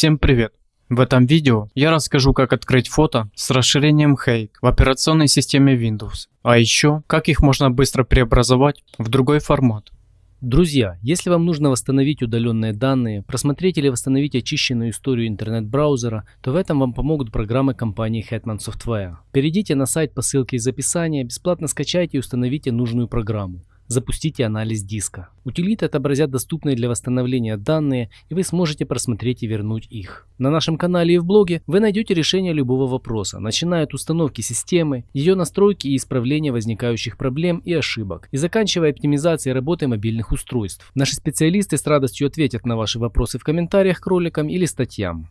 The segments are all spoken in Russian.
Всем привет! В этом видео я расскажу как открыть фото с расширением Hake в операционной системе Windows, а еще как их можно быстро преобразовать в другой формат. Друзья, если вам нужно восстановить удаленные данные, просмотреть или восстановить очищенную историю интернет-браузера, то в этом вам помогут программы компании Hetman Software. Перейдите на сайт по ссылке из описания, бесплатно скачайте и установите нужную программу. Запустите анализ диска. Утилиты отобразят доступные для восстановления данные, и вы сможете просмотреть и вернуть их. На нашем канале и в блоге вы найдете решение любого вопроса, начиная от установки системы, ее настройки и исправления возникающих проблем и ошибок, и заканчивая оптимизацией работы мобильных устройств. Наши специалисты с радостью ответят на ваши вопросы в комментариях к роликам или статьям.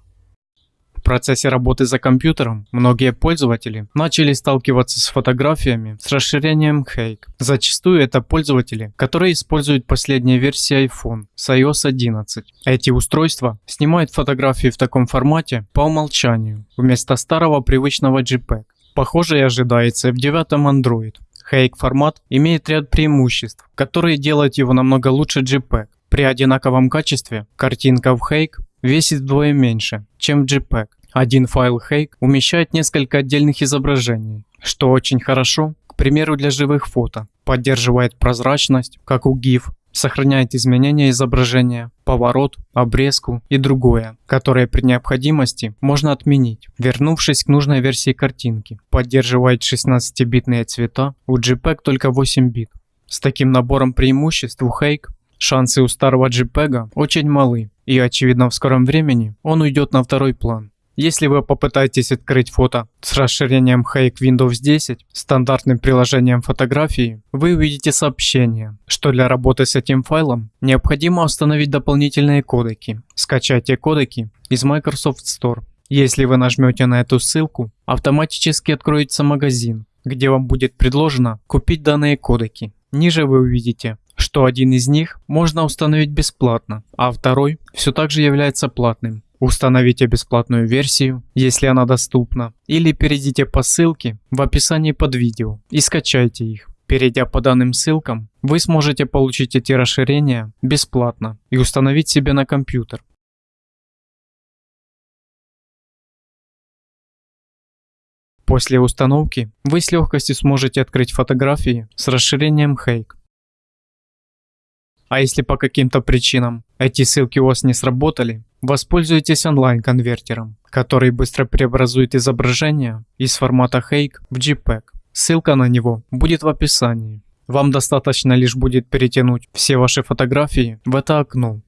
В процессе работы за компьютером многие пользователи начали сталкиваться с фотографиями с расширением Hake. Зачастую это пользователи, которые используют последние версии iPhone с iOS 11. Эти устройства снимают фотографии в таком формате по умолчанию, вместо старого привычного JPEG. Похоже и ожидается в девятом Android. Hake формат имеет ряд преимуществ, которые делают его намного лучше JPEG. При одинаковом качестве картинка в Hake весит вдвое меньше, чем JPEG. Один файл Hake умещает несколько отдельных изображений, что очень хорошо, к примеру для живых фото. Поддерживает прозрачность, как у GIF, сохраняет изменения изображения, поворот, обрезку и другое, которое при необходимости можно отменить, вернувшись к нужной версии картинки. Поддерживает 16-битные цвета, у JPEG только 8 бит. С таким набором преимуществ у Hake шансы у старого JPEG очень малы, и очевидно в скором времени он уйдет на второй план. Если вы попытаетесь открыть фото с расширением Hake Windows 10, стандартным приложением фотографии, вы увидите сообщение, что для работы с этим файлом необходимо установить дополнительные кодеки. Скачайте кодеки из Microsoft Store. Если вы нажмете на эту ссылку, автоматически откроется магазин, где вам будет предложено купить данные кодеки. Ниже вы увидите, что один из них можно установить бесплатно, а второй все так же является платным. Установите бесплатную версию, если она доступна, или перейдите по ссылке в описании под видео и скачайте их. Перейдя по данным ссылкам, вы сможете получить эти расширения бесплатно и установить себе на компьютер. После установки вы с легкостью сможете открыть фотографии с расширением Hake. А если по каким-то причинам эти ссылки у вас не сработали, воспользуйтесь онлайн-конвертером, который быстро преобразует изображение из формата Hake в JPEG. Ссылка на него будет в описании. Вам достаточно лишь будет перетянуть все ваши фотографии в это окно,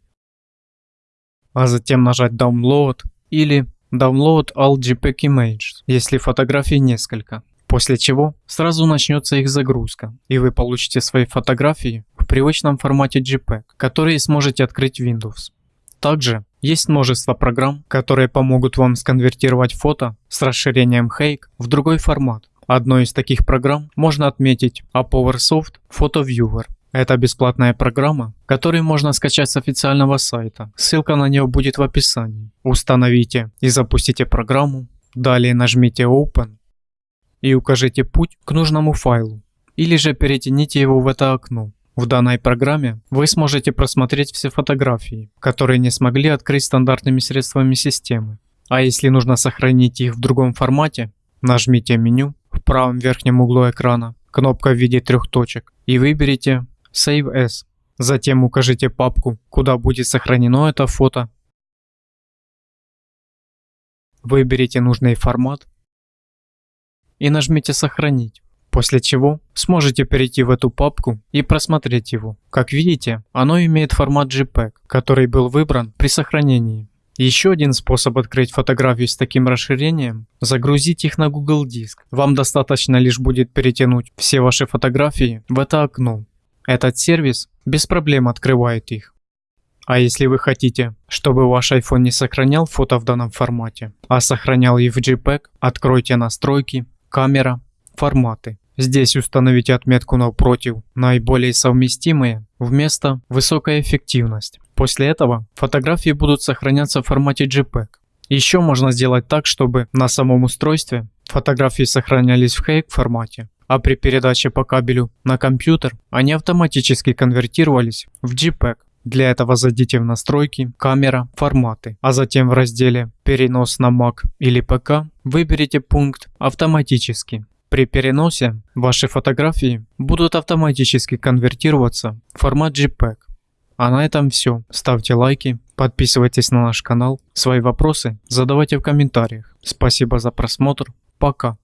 а затем нажать Download или Download All JPEG Images, если фотографий несколько после чего сразу начнется их загрузка, и вы получите свои фотографии привычном формате JPEG, которые сможете открыть в Windows. Также есть множество программ, которые помогут вам сконвертировать фото с расширением Hake в другой формат. Одной из таких программ можно отметить ApowerSoft Photo Viewer. Это бесплатная программа, которую можно скачать с официального сайта. Ссылка на нее будет в описании. Установите и запустите программу. Далее нажмите Open и укажите путь к нужному файлу, или же перетяните его в это окно. В данной программе вы сможете просмотреть все фотографии, которые не смогли открыть стандартными средствами системы. А если нужно сохранить их в другом формате, нажмите меню в правом верхнем углу экрана, кнопка в виде трех точек и выберите Save As. Затем укажите папку, куда будет сохранено это фото. Выберите нужный формат и нажмите «Сохранить», после чего сможете перейти в эту папку и просмотреть его. Как видите, оно имеет формат JPEG, который был выбран при сохранении. Еще один способ открыть фотографии с таким расширением – загрузить их на Google Диск. Вам достаточно лишь будет перетянуть все ваши фотографии в это окно. Этот сервис без проблем открывает их. А если вы хотите, чтобы ваш iPhone не сохранял фото в данном формате, а сохранял их в JPEG, откройте настройки камера, форматы. Здесь установите отметку напротив «Наиболее совместимые» вместо «Высокая эффективность». После этого фотографии будут сохраняться в формате JPEG. Еще можно сделать так, чтобы на самом устройстве фотографии сохранялись в Hake формате, а при передаче по кабелю на компьютер они автоматически конвертировались в JPEG. Для этого зайдите в настройки, камера, форматы, а затем в разделе «Перенос на Mac или ПК» выберите пункт «Автоматически». При переносе ваши фотографии будут автоматически конвертироваться в формат JPEG. А на этом все. Ставьте лайки, подписывайтесь на наш канал, свои вопросы задавайте в комментариях. Спасибо за просмотр, пока.